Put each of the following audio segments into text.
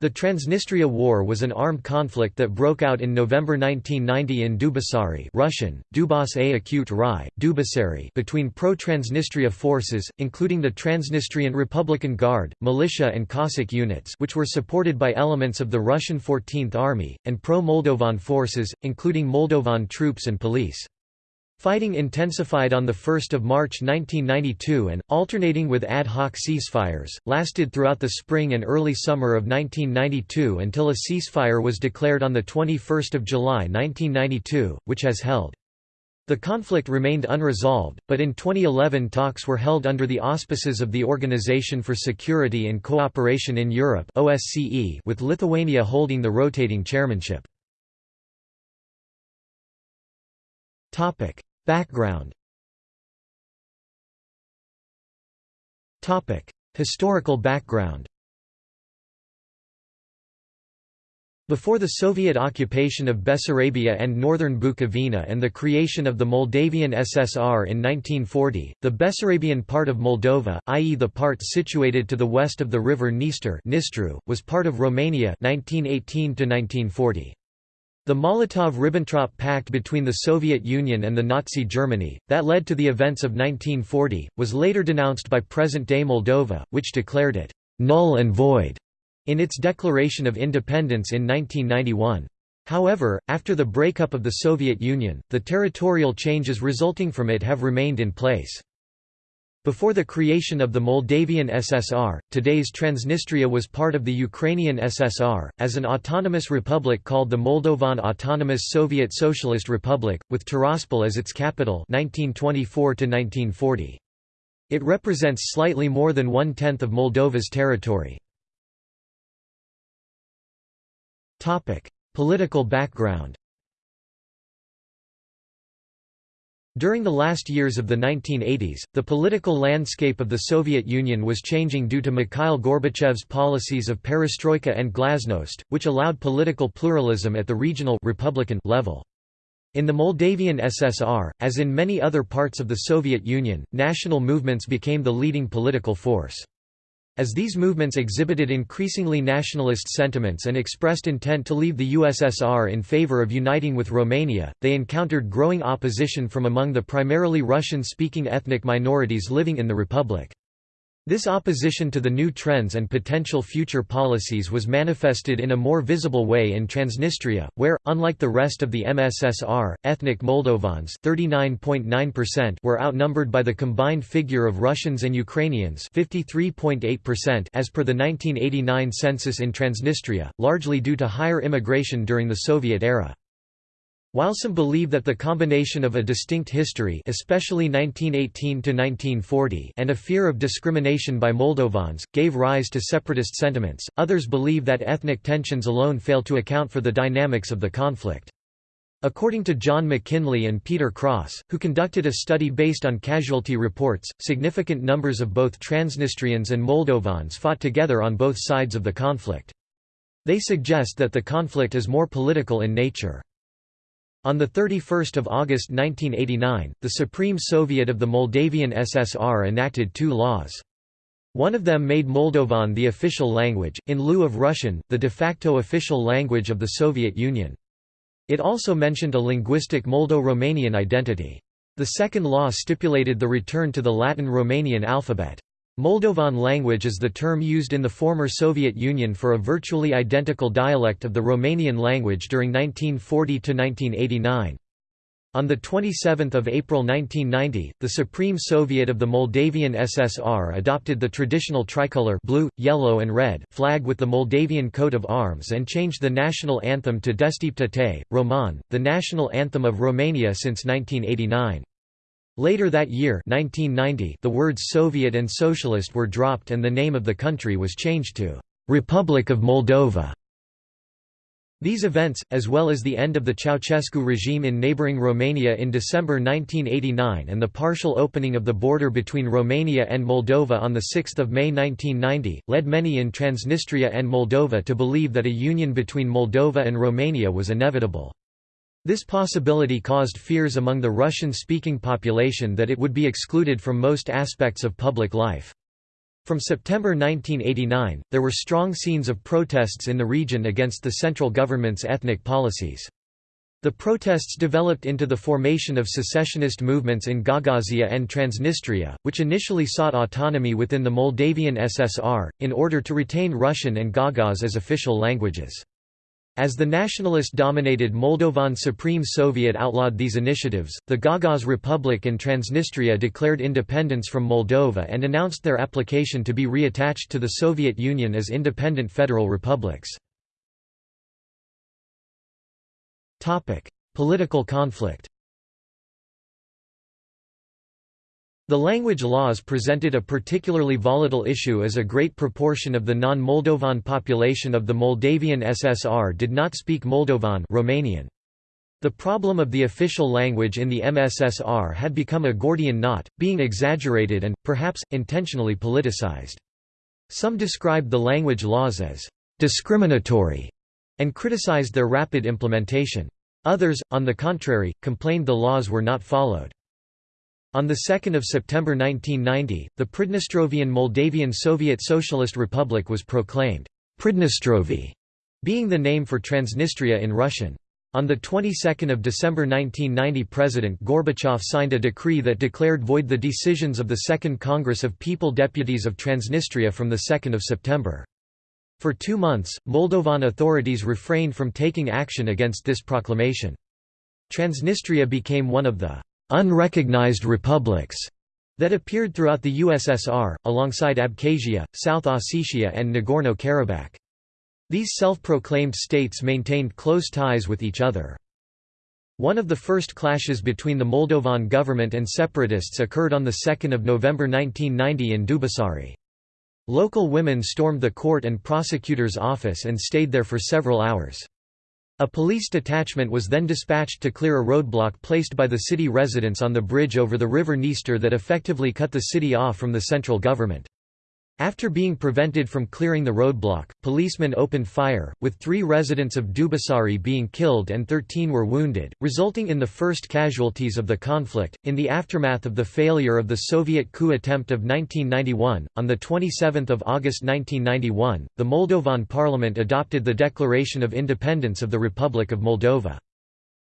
The Transnistria War was an armed conflict that broke out in November 1990 in Dubasari Russian, Dubasari between pro-Transnistria forces, including the Transnistrian Republican Guard, militia and Cossack units which were supported by elements of the Russian 14th Army, and pro-Moldovan forces, including Moldovan troops and police. Fighting intensified on 1 March 1992 and, alternating with ad hoc ceasefires, lasted throughout the spring and early summer of 1992 until a ceasefire was declared on 21 July 1992, which has held. The conflict remained unresolved, but in 2011 talks were held under the auspices of the Organization for Security and Cooperation in Europe OSCE with Lithuania holding the rotating chairmanship. Background Historical background Before the Soviet occupation of Bessarabia and northern Bukovina and the creation of the Moldavian SSR in 1940, the Bessarabian part of Moldova i.e. the part situated to the west of the river Dniester was part of Romania 1918 -1940. The Molotov–Ribbentrop Pact between the Soviet Union and the Nazi Germany, that led to the events of 1940, was later denounced by present-day Moldova, which declared it «null and void» in its declaration of independence in 1991. However, after the breakup of the Soviet Union, the territorial changes resulting from it have remained in place. Before the creation of the Moldavian SSR, today's Transnistria was part of the Ukrainian SSR, as an autonomous republic called the Moldovan Autonomous Soviet Socialist Republic, with Tiraspol as its capital 1924 -1940. It represents slightly more than one-tenth of Moldova's territory. Political background During the last years of the 1980s, the political landscape of the Soviet Union was changing due to Mikhail Gorbachev's policies of perestroika and glasnost, which allowed political pluralism at the regional Republican level. In the Moldavian SSR, as in many other parts of the Soviet Union, national movements became the leading political force. As these movements exhibited increasingly nationalist sentiments and expressed intent to leave the USSR in favor of uniting with Romania, they encountered growing opposition from among the primarily Russian-speaking ethnic minorities living in the republic. This opposition to the new trends and potential future policies was manifested in a more visible way in Transnistria, where, unlike the rest of the MSSR, ethnic Moldovans were outnumbered by the combined figure of Russians and Ukrainians as per the 1989 census in Transnistria, largely due to higher immigration during the Soviet era. While some believe that the combination of a distinct history especially 1918 and a fear of discrimination by Moldovans, gave rise to separatist sentiments, others believe that ethnic tensions alone fail to account for the dynamics of the conflict. According to John Mackinlay and Peter Cross, who conducted a study based on casualty reports, significant numbers of both Transnistrians and Moldovans fought together on both sides of the conflict. They suggest that the conflict is more political in nature. On 31 August 1989, the Supreme Soviet of the Moldavian SSR enacted two laws. One of them made Moldovan the official language, in lieu of Russian, the de facto official language of the Soviet Union. It also mentioned a linguistic Moldo-Romanian identity. The second law stipulated the return to the Latin Romanian alphabet. Moldovan language is the term used in the former Soviet Union for a virtually identical dialect of the Romanian language during 1940 to 1989. On 27 April 1990, the Supreme Soviet of the Moldavian SSR adopted the traditional tricolor blue, yellow and red flag with the Moldavian coat of arms and changed the national anthem to Deșteaptă-te, române, the national anthem of Romania since 1989. Later that year 1990, the words Soviet and Socialist were dropped and the name of the country was changed to «Republic of Moldova». These events, as well as the end of the Ceausescu regime in neighbouring Romania in December 1989 and the partial opening of the border between Romania and Moldova on 6 May 1990, led many in Transnistria and Moldova to believe that a union between Moldova and Romania was inevitable. This possibility caused fears among the Russian-speaking population that it would be excluded from most aspects of public life. From September 1989, there were strong scenes of protests in the region against the central government's ethnic policies. The protests developed into the formation of secessionist movements in Gagauzia and Transnistria, which initially sought autonomy within the Moldavian SSR, in order to retain Russian and Gagauz as official languages. As the nationalist-dominated Moldovan Supreme Soviet outlawed these initiatives, the Gagauz Republic and Transnistria declared independence from Moldova and announced their application to be reattached to the Soviet Union as independent federal republics. Political conflict The language laws presented a particularly volatile issue as a great proportion of the non-Moldovan population of the Moldavian SSR did not speak Moldovan Romanian. The problem of the official language in the MSSR had become a Gordian knot, being exaggerated and, perhaps, intentionally politicized. Some described the language laws as «discriminatory» and criticized their rapid implementation. Others, on the contrary, complained the laws were not followed. On 2 September 1990, the Pridnestrovian Moldavian Soviet Socialist Republic was proclaimed, Pridnestrovie, being the name for Transnistria in Russian. On the 22nd of December 1990 President Gorbachev signed a decree that declared void the decisions of the Second Congress of People Deputies of Transnistria from 2 September. For two months, Moldovan authorities refrained from taking action against this proclamation. Transnistria became one of the unrecognized republics that appeared throughout the USSR, alongside Abkhazia, South Ossetia and Nagorno-Karabakh. These self-proclaimed states maintained close ties with each other. One of the first clashes between the Moldovan government and separatists occurred on 2 November 1990 in Dubasari. Local women stormed the court and prosecutor's office and stayed there for several hours. A police detachment was then dispatched to clear a roadblock placed by the city residents on the bridge over the river Dniester that effectively cut the city off from the central government. After being prevented from clearing the roadblock, policemen opened fire, with three residents of Dubasari being killed and 13 were wounded, resulting in the first casualties of the conflict. In the aftermath of the failure of the Soviet coup attempt of 1991, on 27 August 1991, the Moldovan parliament adopted the Declaration of Independence of the Republic of Moldova.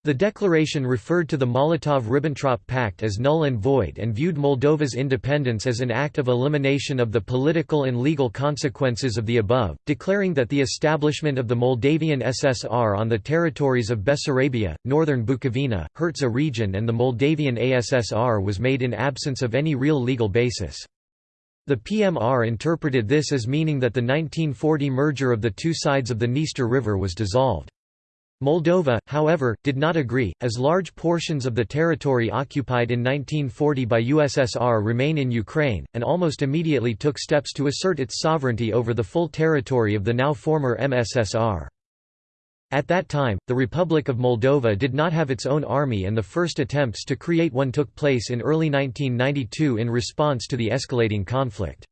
The declaration referred to the Molotov–Ribbentrop Pact as null and void and viewed Moldova's independence as an act of elimination of the political and legal consequences of the above, declaring that the establishment of the Moldavian SSR on the territories of Bessarabia, northern Bukovina, Herzegovina region and the Moldavian ASSR was made in absence of any real legal basis. The PMR interpreted this as meaning that the 1940 merger of the two sides of the Dniester River was dissolved. Moldova, however, did not agree, as large portions of the territory occupied in 1940 by USSR remain in Ukraine, and almost immediately took steps to assert its sovereignty over the full territory of the now former MSSR. At that time, the Republic of Moldova did not have its own army and the first attempts to create one took place in early 1992 in response to the escalating conflict.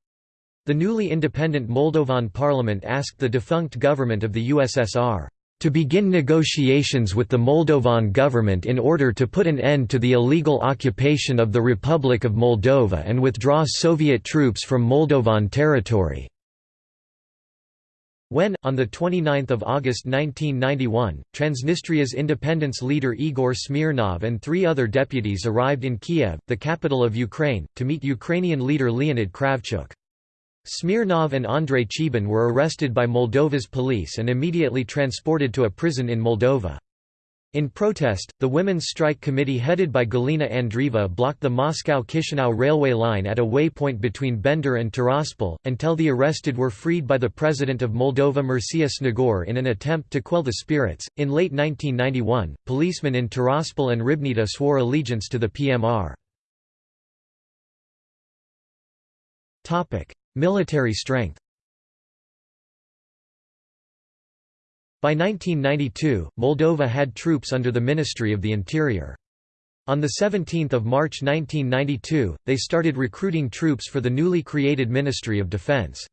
The newly independent Moldovan parliament asked the defunct government of the USSR to begin negotiations with the Moldovan government in order to put an end to the illegal occupation of the Republic of Moldova and withdraw Soviet troops from Moldovan territory. When, on 29 August 1991, Transnistria's independence leader Igor Smirnov and three other deputies arrived in Kiev, the capital of Ukraine, to meet Ukrainian leader Leonid Kravchuk. Smirnov and Andrei Cheban were arrested by Moldova's police and immediately transported to a prison in Moldova. In protest, the Women's Strike Committee headed by Galina Andreeva blocked the Moscow-Chisinau railway line at a waypoint between Bender and Tiraspol, until the arrested were freed by the President of Moldova Mircea Snegur in an attempt to quell the spirits. In late 1991, policemen in Tiraspol and Ribnita swore allegiance to the PMR. Military strength By 1992, Moldova had troops under the Ministry of the Interior. On 17 March 1992, they started recruiting troops for the newly created Ministry of Defense.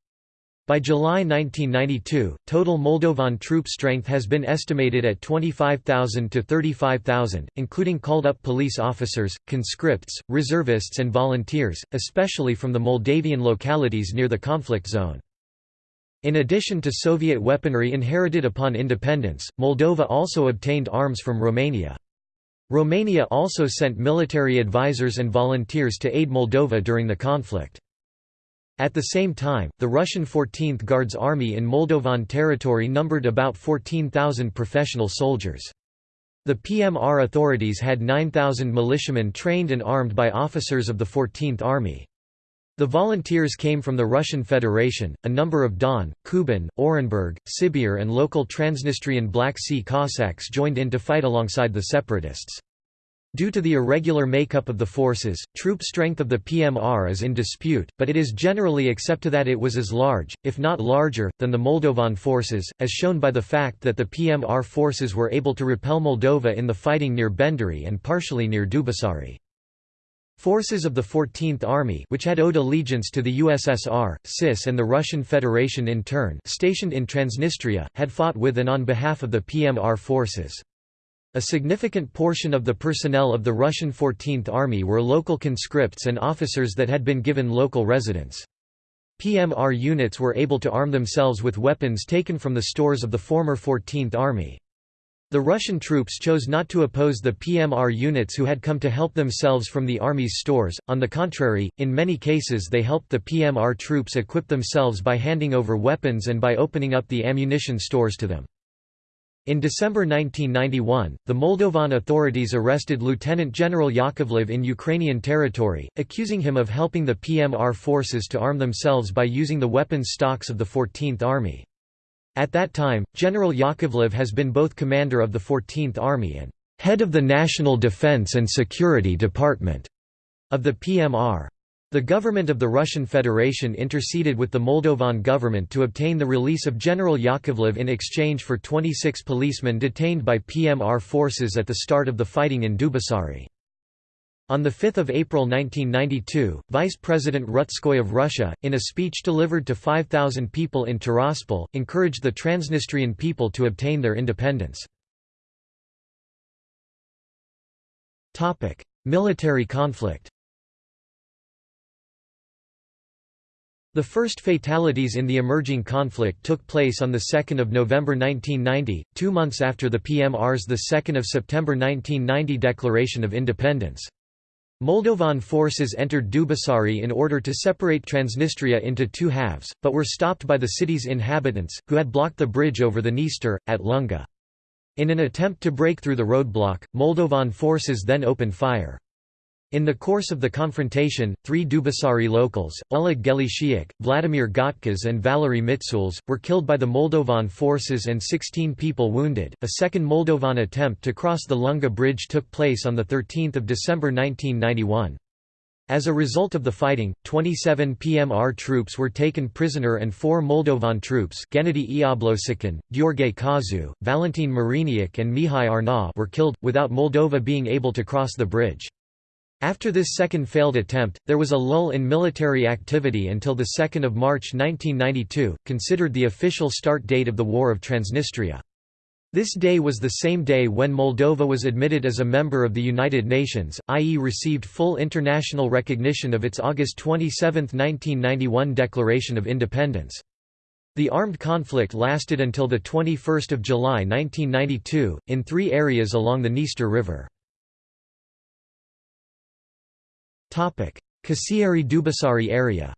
By July 1992, total Moldovan troop strength has been estimated at 25,000 to 35,000, including called-up police officers, conscripts, reservists and volunteers, especially from the Moldavian localities near the conflict zone. In addition to Soviet weaponry inherited upon independence, Moldova also obtained arms from Romania. Romania also sent military advisors and volunteers to aid Moldova during the conflict. At the same time, the Russian 14th Guards Army in Moldovan territory numbered about 14,000 professional soldiers. The PMR authorities had 9,000 militiamen trained and armed by officers of the 14th Army. The volunteers came from the Russian Federation, a number of Don, Kuban, Orenburg, Sibir and local Transnistrian Black Sea Cossacks joined in to fight alongside the separatists. Due to the irregular makeup of the forces, troop strength of the PMR is in dispute, but it is generally accepted that it was as large, if not larger, than the Moldovan forces, as shown by the fact that the PMR forces were able to repel Moldova in the fighting near Benderi and partially near Dubasari. Forces of the 14th Army which had owed allegiance to the USSR, CIS and the Russian Federation in turn stationed in Transnistria, had fought with and on behalf of the PMR forces. A significant portion of the personnel of the Russian 14th Army were local conscripts and officers that had been given local residence. PMR units were able to arm themselves with weapons taken from the stores of the former 14th Army. The Russian troops chose not to oppose the PMR units who had come to help themselves from the Army's stores, on the contrary, in many cases they helped the PMR troops equip themselves by handing over weapons and by opening up the ammunition stores to them. In December 1991, the Moldovan authorities arrested Lieutenant General Yakovlev in Ukrainian territory, accusing him of helping the PMR forces to arm themselves by using the weapons stocks of the 14th Army. At that time, General Yakovlev has been both commander of the 14th Army and head of the National Defense and Security Department of the PMR. The government of the Russian Federation interceded with the Moldovan government to obtain the release of General Yakovlev in exchange for 26 policemen detained by PMR forces at the start of the fighting in Dubasari. On 5 April 1992, Vice President Rutskoy of Russia, in a speech delivered to 5,000 people in Tiraspol, encouraged the Transnistrian people to obtain their independence. Military conflict The first fatalities in the emerging conflict took place on 2 November 1990, two months after the PMR's 2 September 1990 declaration of independence. Moldovan forces entered Dubasari in order to separate Transnistria into two halves, but were stopped by the city's inhabitants, who had blocked the bridge over the Dniester, at Lunga. In an attempt to break through the roadblock, Moldovan forces then opened fire. In the course of the confrontation, three Dubasari locals, Oleg Gelishiak, Vladimir Gotkas and Valery Mitsuls, were killed by the Moldovan forces and 16 people wounded. A second Moldovan attempt to cross the Lunga Bridge took place on 13 December 1991. As a result of the fighting, 27 PMR troops were taken prisoner and four Moldovan troops Gennady Iablosikin, Gheorghe Kazu, Valentin Mariniak and Mihai Arna were killed, without Moldova being able to cross the bridge. After this second failed attempt, there was a lull in military activity until 2 March 1992, considered the official start date of the War of Transnistria. This day was the same day when Moldova was admitted as a member of the United Nations, i.e. received full international recognition of its August 27, 1991 Declaration of Independence. The armed conflict lasted until 21 July 1992, in three areas along the Dniester River. Kasiari-Dubasari area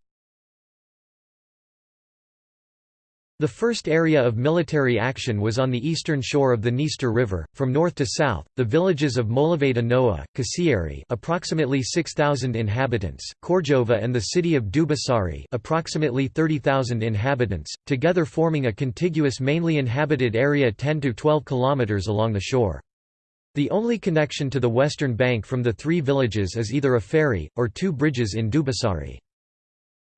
The first area of military action was on the eastern shore of the Dniester River, from north to south. The villages of Molaveda Noa, Kasiari, approximately 6000 inhabitants, Korjova and the city of Dubasari, approximately 30,000 inhabitants, together forming a contiguous mainly inhabited area 10 to 12 kilometers along the shore. The only connection to the western bank from the three villages is either a ferry, or two bridges in Dubasari.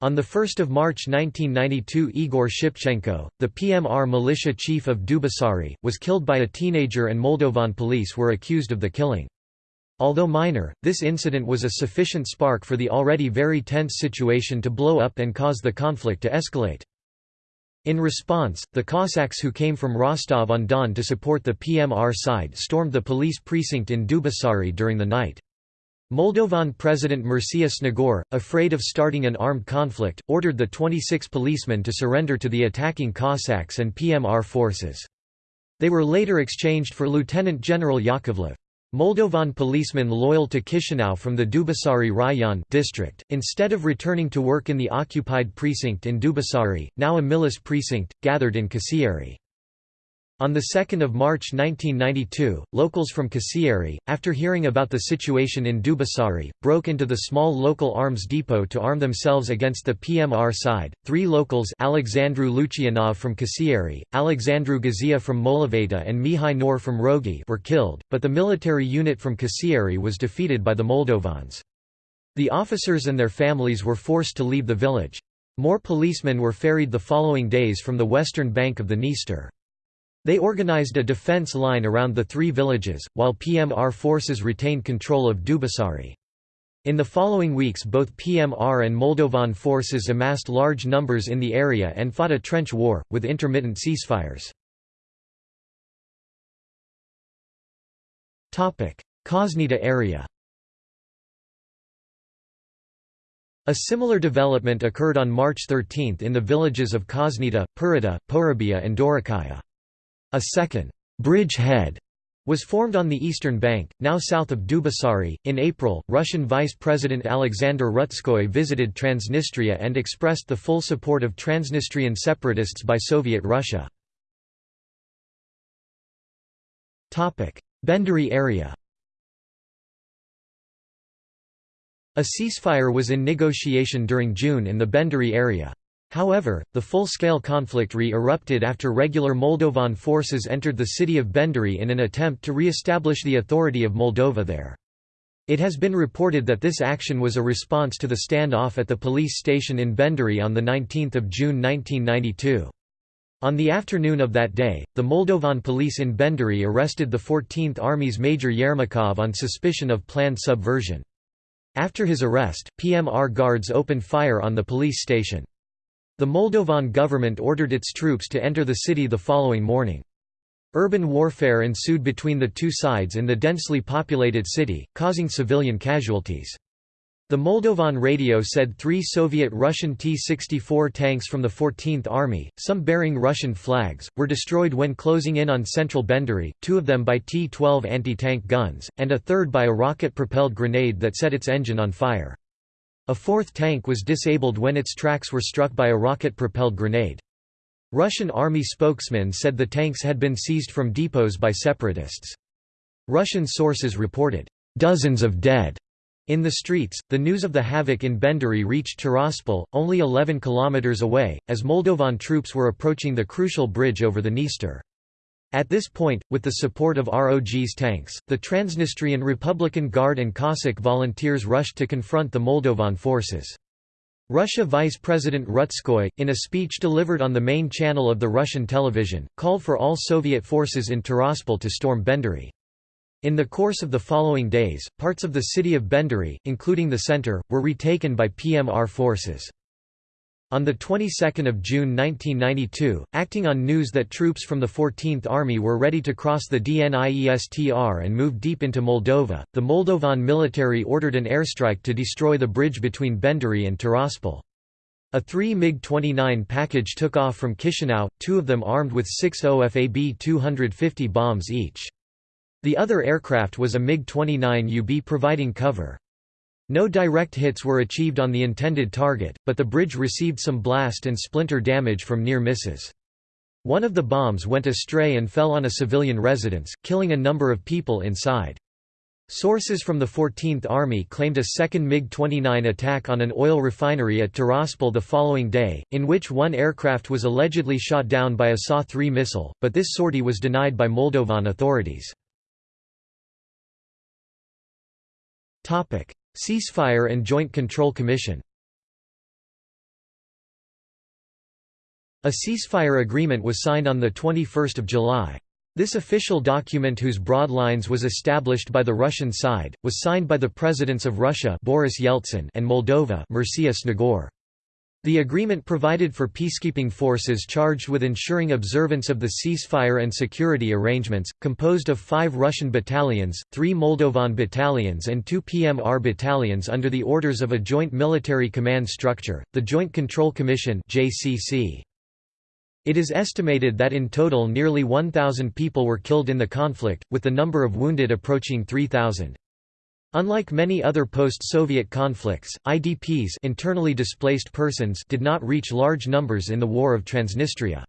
On 1 March 1992 Igor Shipchenko, the PMR militia chief of Dubasari, was killed by a teenager and Moldovan police were accused of the killing. Although minor, this incident was a sufficient spark for the already very tense situation to blow up and cause the conflict to escalate. In response, the Cossacks who came from Rostov-on-Don to support the PMR side stormed the police precinct in Dubasari during the night. Moldovan President Mircea Snegur, afraid of starting an armed conflict, ordered the 26 policemen to surrender to the attacking Cossacks and PMR forces. They were later exchanged for Lieutenant General Yakovlev. Moldovan policemen loyal to Chisinau from the Dubasari Rayon district, instead of returning to work in the occupied precinct in Dubasari, now a Milis precinct, gathered in Kasieri. On 2 March 1992, locals from Kasieri, after hearing about the situation in Dubasari, broke into the small local arms depot to arm themselves against the PMR side. Three locals Alexandru Lucianov from Kasieri, Alexandru Gazia from Molaveta and Mihai Nor from Rogi were killed, but the military unit from Kasieri was defeated by the Moldovans. The officers and their families were forced to leave the village. More policemen were ferried the following days from the western bank of the Dniester. They organized a defense line around the three villages, while PMR forces retained control of Dubasari. In the following weeks both PMR and Moldovan forces amassed large numbers in the area and fought a trench war, with intermittent ceasefires. Kosnita area A similar development occurred on March 13 in the villages of Kosnita, Purita, Porabia and Dorokaya. A second bridge head was formed on the eastern bank, now south of Dubasari. In April, Russian Vice President Alexander Rutskoy visited Transnistria and expressed the full support of Transnistrian separatists by Soviet Russia. Benderi area A ceasefire was in negotiation during June in the Benderi area. However, the full-scale conflict re-erupted after regular Moldovan forces entered the city of Benderi in an attempt to re-establish the authority of Moldova there. It has been reported that this action was a response to the standoff at the police station in Benderi on 19 June 1992. On the afternoon of that day, the Moldovan police in Benderi arrested the 14th Army's Major Yermakov on suspicion of planned subversion. After his arrest, PMR guards opened fire on the police station. The Moldovan government ordered its troops to enter the city the following morning. Urban warfare ensued between the two sides in the densely populated city, causing civilian casualties. The Moldovan radio said three Soviet-Russian T-64 tanks from the 14th Army, some bearing Russian flags, were destroyed when closing in on central Benderi, two of them by T-12 anti-tank guns, and a third by a rocket-propelled grenade that set its engine on fire. A fourth tank was disabled when its tracks were struck by a rocket-propelled grenade. Russian army spokesman said the tanks had been seized from depots by separatists. Russian sources reported, "...dozens of dead." In the streets, the news of the havoc in Benderi reached Tiraspol, only 11 kilometers away, as Moldovan troops were approaching the crucial bridge over the Dniester. At this point, with the support of ROG's tanks, the Transnistrian Republican Guard and Cossack volunteers rushed to confront the Moldovan forces. Russia Vice President Rutskoy, in a speech delivered on the main channel of the Russian television, called for all Soviet forces in Tiraspol to storm Benderi. In the course of the following days, parts of the city of Benderi, including the center, were retaken by PMR forces. On the 22nd of June 1992, acting on news that troops from the 14th Army were ready to cross the Dniestr and move deep into Moldova, the Moldovan military ordered an airstrike to destroy the bridge between Benderi and Tiraspol. A three MiG-29 package took off from Chisinau, two of them armed with six OFAB 250 bombs each. The other aircraft was a MiG-29 UB providing cover. No direct hits were achieved on the intended target, but the bridge received some blast and splinter damage from near misses. One of the bombs went astray and fell on a civilian residence, killing a number of people inside. Sources from the 14th Army claimed a second MiG-29 attack on an oil refinery at Tiraspol the following day, in which one aircraft was allegedly shot down by a SA-3 missile, but this sortie was denied by Moldovan authorities. Ceasefire and Joint Control Commission A ceasefire agreement was signed on 21 July. This official document whose broad lines was established by the Russian side, was signed by the presidents of Russia Boris Yeltsin and Moldova Mircea Snegur. The agreement provided for peacekeeping forces charged with ensuring observance of the ceasefire and security arrangements, composed of five Russian battalions, three Moldovan battalions and two PMR battalions under the orders of a joint military command structure, the Joint Control Commission. It is estimated that in total nearly 1,000 people were killed in the conflict, with the number of wounded approaching 3,000. Unlike many other post-Soviet conflicts, IDPs internally displaced persons did not reach large numbers in the War of Transnistria.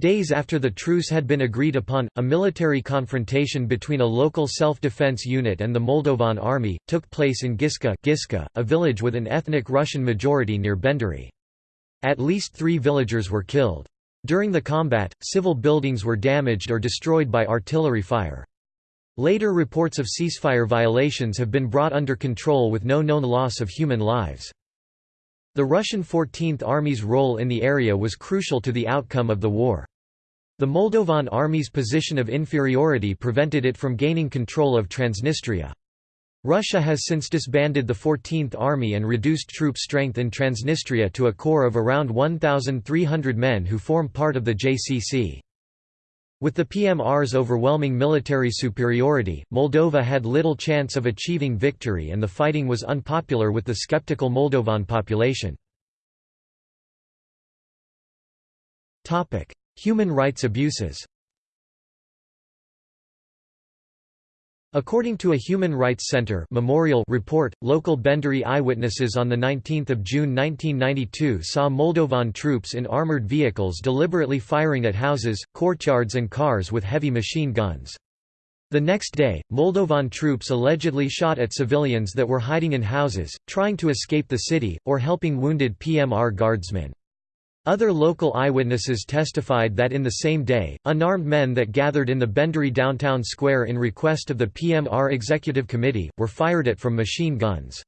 Days after the truce had been agreed upon, a military confrontation between a local self-defense unit and the Moldovan army, took place in Giska, Giska a village with an ethnic Russian majority near Benderi. At least three villagers were killed. During the combat, civil buildings were damaged or destroyed by artillery fire. Later reports of ceasefire violations have been brought under control with no known loss of human lives. The Russian 14th Army's role in the area was crucial to the outcome of the war. The Moldovan Army's position of inferiority prevented it from gaining control of Transnistria. Russia has since disbanded the 14th Army and reduced troop strength in Transnistria to a core of around 1,300 men who form part of the JCC. With the PMR's overwhelming military superiority, Moldova had little chance of achieving victory and the fighting was unpopular with the skeptical Moldovan population. Human rights abuses According to a Human Rights Center memorial report, local Benderi eyewitnesses on 19 June 1992 saw Moldovan troops in armored vehicles deliberately firing at houses, courtyards and cars with heavy machine guns. The next day, Moldovan troops allegedly shot at civilians that were hiding in houses, trying to escape the city, or helping wounded PMR guardsmen. Other local eyewitnesses testified that in the same day, unarmed men that gathered in the Benderi downtown square in request of the PMR Executive Committee, were fired at from machine guns.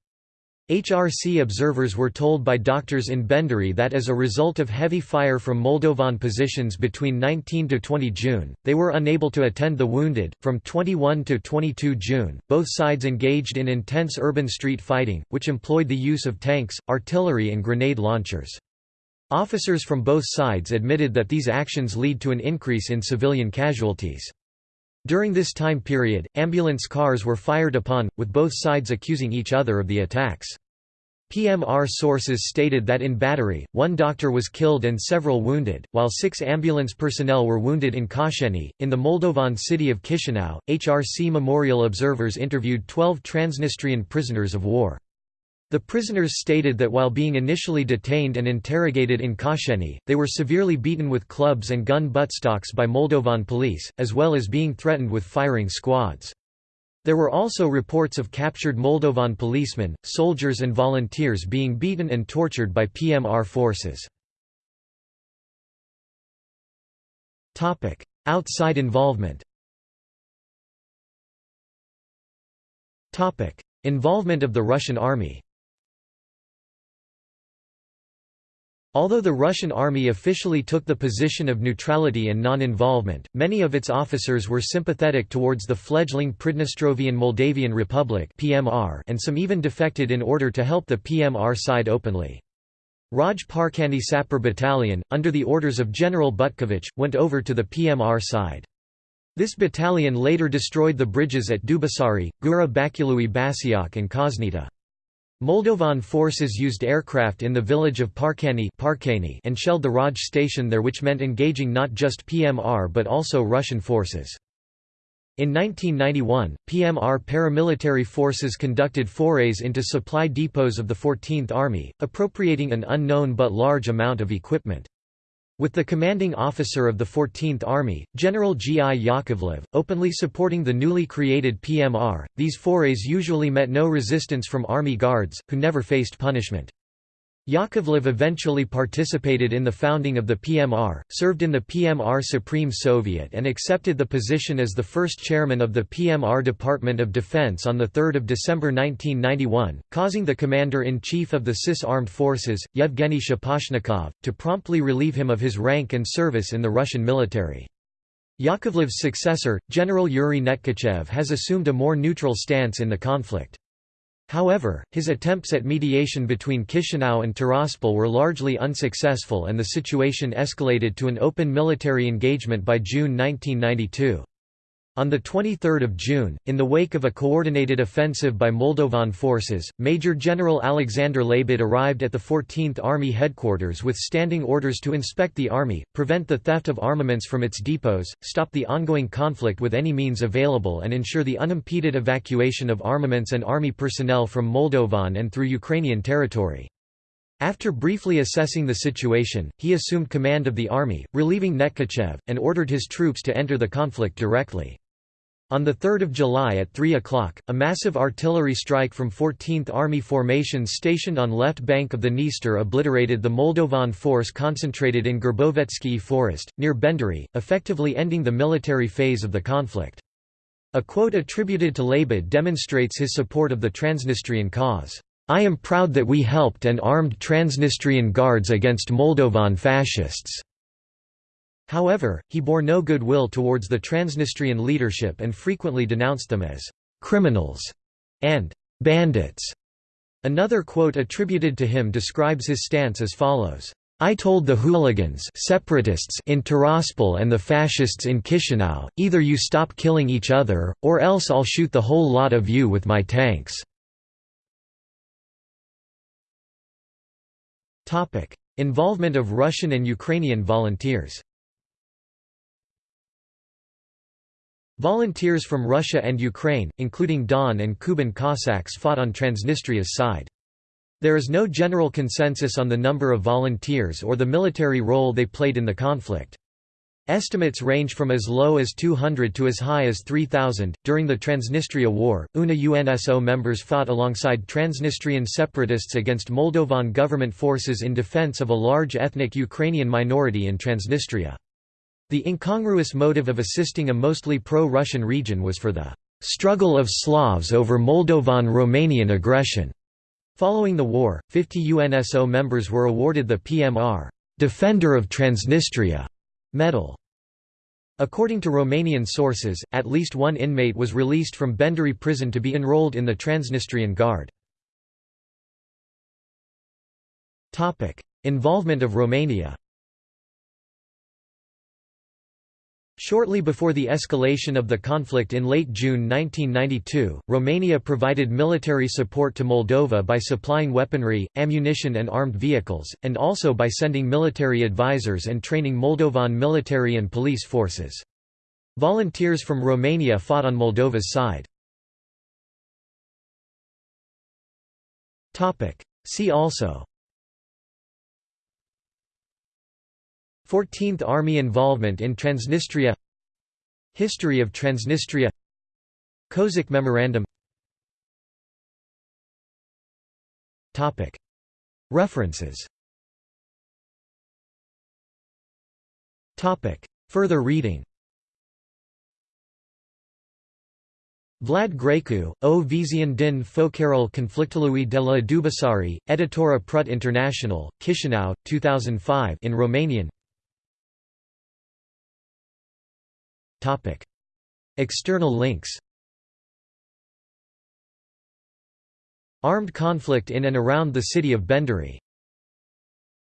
HRC observers were told by doctors in Benderi that as a result of heavy fire from Moldovan positions between 19 to 20 June, they were unable to attend the wounded. From 21 to 22 June, both sides engaged in intense urban street fighting, which employed the use of tanks, artillery, and grenade launchers. Officers from both sides admitted that these actions lead to an increase in civilian casualties. During this time period, ambulance cars were fired upon, with both sides accusing each other of the attacks. PMR sources stated that in Battery, one doctor was killed and several wounded, while six ambulance personnel were wounded in Kasheni. In the Moldovan city of Chisinau, HRC Memorial observers interviewed 12 Transnistrian prisoners of war. The prisoners stated that while being initially detained and interrogated in Kasheni, they were severely beaten with clubs and gun buttstocks by Moldovan police, as well as being threatened with firing squads. There were also reports of captured Moldovan policemen, soldiers and volunteers being beaten and tortured by PMR forces. Outside involvement Involvement of the Russian army Although the Russian army officially took the position of neutrality and non-involvement, many of its officers were sympathetic towards the fledgling Pridnestrovian Moldavian Republic and some even defected in order to help the PMR side openly. Raj Parkani Sapper Battalion, under the orders of General Butkovich, went over to the PMR side. This battalion later destroyed the bridges at Dubasari, Gura Bakului Basiak and Kosnita. Moldovan forces used aircraft in the village of Parkani and shelled the Raj station there which meant engaging not just PMR but also Russian forces. In 1991, PMR paramilitary forces conducted forays into supply depots of the 14th Army, appropriating an unknown but large amount of equipment. With the commanding officer of the 14th Army, General G. I. Yakovlev, openly supporting the newly created PMR, these forays usually met no resistance from Army guards, who never faced punishment. Yakovlev eventually participated in the founding of the PMR, served in the PMR Supreme Soviet and accepted the position as the first chairman of the PMR Department of Defense on 3 December 1991, causing the commander-in-chief of the CIS Armed Forces, Yevgeny Shaposhnikov, to promptly relieve him of his rank and service in the Russian military. Yakovlev's successor, General Yuri Netkachev has assumed a more neutral stance in the conflict. However, his attempts at mediation between Chisinau and Tiraspol were largely unsuccessful and the situation escalated to an open military engagement by June 1992. On 23 June, in the wake of a coordinated offensive by Moldovan forces, Major General Alexander Lebed arrived at the 14th Army headquarters with standing orders to inspect the army, prevent the theft of armaments from its depots, stop the ongoing conflict with any means available and ensure the unimpeded evacuation of armaments and army personnel from Moldovan and through Ukrainian territory. After briefly assessing the situation, he assumed command of the army, relieving Netkachev, and ordered his troops to enter the conflict directly. On 3 July at 3 o'clock, a massive artillery strike from 14th Army formations stationed on left bank of the Dniester obliterated the Moldovan force concentrated in Gerbovetsky forest, near Benderi, effectively ending the military phase of the conflict. A quote attributed to Lebed demonstrates his support of the Transnistrian cause. I am proud that we helped and armed Transnistrian guards against Moldovan fascists. However, he bore no goodwill towards the Transnistrian leadership and frequently denounced them as «criminals» and «bandits». Another quote attributed to him describes his stance as follows. I told the hooligans separatists in Tiraspol and the fascists in Chisinau, either you stop killing each other, or else I'll shoot the whole lot of you with my tanks. Involvement of Russian and Ukrainian volunteers Volunteers from Russia and Ukraine, including Don and Kuban Cossacks fought on Transnistria's side. There is no general consensus on the number of volunteers or the military role they played in the conflict. Estimates range from as low as 200 to as high as 3,000. During the Transnistria War, UNA UNSO members fought alongside Transnistrian separatists against Moldovan government forces in defense of a large ethnic Ukrainian minority in Transnistria. The incongruous motive of assisting a mostly pro-Russian region was for the struggle of Slavs over Moldovan-Romanian aggression. Following the war, 50 UNSO members were awarded the PMR Defender of Transnistria medal. According to Romanian sources, at least one inmate was released from Benderi prison to be enrolled in the Transnistrian Guard. Involvement of Romania Shortly before the escalation of the conflict in late June 1992, Romania provided military support to Moldova by supplying weaponry, ammunition and armed vehicles, and also by sending military advisors and training Moldovan military and police forces. Volunteers from Romania fought on Moldova's side. See also 14th Army involvement in Transnistria History of Transnistria Kozak Memorandum. References. Further reading. Vlad Grecu, O Vizian din Focarul Conflictului de la Dubasari, Editora Prut International, Chișinău, 2005 in Romanian External links Armed conflict in and around the city of Benderi